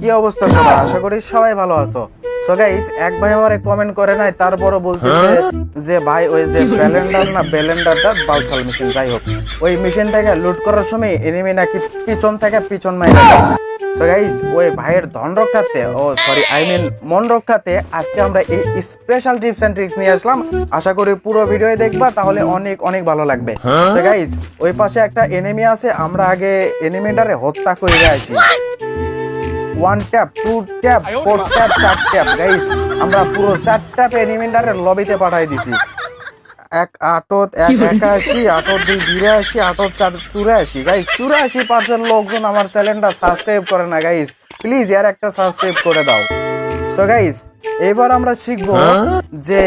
কি অবস্থা আশা করি সবাই ভালো আছো। সো গাইস এক ভাই কমেন্ট করে নাই যে ভাই, ওই যে না বালসাল মেশিন যাই হোক। ওই মেশিন থেকে লুট করার সময় এনিমি নাকি পিছন থেকে পিছন মাইরা সো গাইস ওই ভাইয়ের ধন রক্ষাতে ও সরি আই মিন মন রক্ষাতে আজকে আমরা এই স্পেশাল টিপস এন্ড ট্রিক্স নিয়ে আসলাম। আশা করি পুরো ভিডিও দেখবা, তাহলে অনেক অনেক ভালো লাগবে। সো গাইস ওই পাশে একটা এনিমি আছে, আমরা আগে এনিমিটারে হত্যা করে আসি। One tap two tap four tap চার ট্যাপ গাইস আমরা পুরো চার ট্যাপ এনিমিটারের লবিতে পাঠাই দিছি। এক আটত এক একাশি আটত দুই বিরাশি আটত চার চুরাশি। গাইস চুরাশি পার্সেন্ট লোকজন আমার চ্যানেলটা সাবস্ক্রাইব করে না গাইস প্লিজ ইয়ার একটা সাবস্ক্রাইব করে দাও। সো গাইস এবার আমরা শিখব যে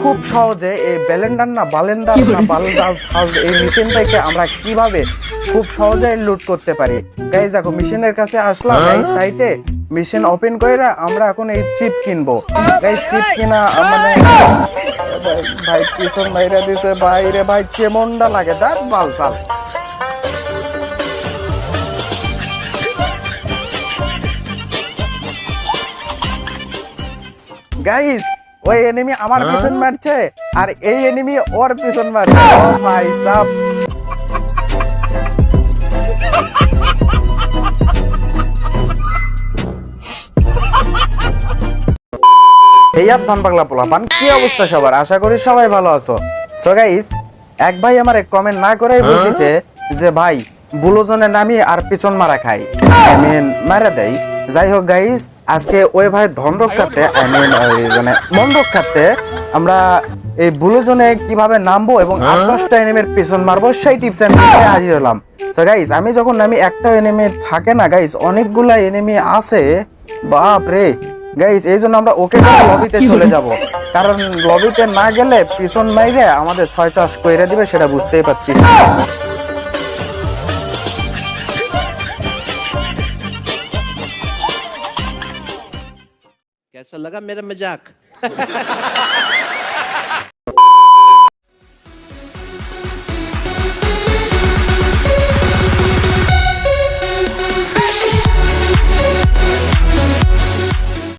খুব সহজে এই ব্যালেন্ডার না বালেন্ডার না বালেন্ডার এই মেশিন থেকে আমরা কীভাবে খুব সহজে লুট করতে পারি? গাইস দেখো মেশিনের কাছে আসলাম এই সাইটে মেশিন ওপেন করে আমরা এখন এই চিপ কিনবো। গাইস চিপ কিনা মানে ভাই ভাই পিছন মাইরা দিছে বাইরে ভাই কেমনটা লাগে? দাঁত বাল চাল। গাইস ওই এনিমি আমার পিছন মারছে আর এই এনিমি ওর পিছন মারছে। ও ভাই সাব। আপ ধন পাগলা পোলাপান কি অবস্থা সবার? আশা করি সবাই ভালো আছো। সো গাইস এক ভাই আমার কমেন্ট না করেই বলতেছে যে ভাই বুলোজনে নামি আর পিছন মারা খাই। আই মিন মারা দেয় যাই হোক গাইস আজকে ওই ভাই ধন রক্ষাতে আই মিন মানে মন রক্ষাতে আমরা এই বুলোজনে কীভাবে নামবো এবং আট দশটা এনিমের পিছন মারবো সেই টিপস এন্ড ট্রিক্সে হাজির হলাম। তো গাইস আমি যখন নামি একটা এনিমি থাকে না গাইস অনেকগুলা এনিমি আছে। বাপ রে গাইস এই জন্য আমরা ওকে লবিতে চলে যাব কারণ লবিতে না গেলে পিছন মাইরে আমাদের ছয় চাষ কইরে দিবে সেটা বুঝতেই পারতিস कैसा लगा मेरा मजाक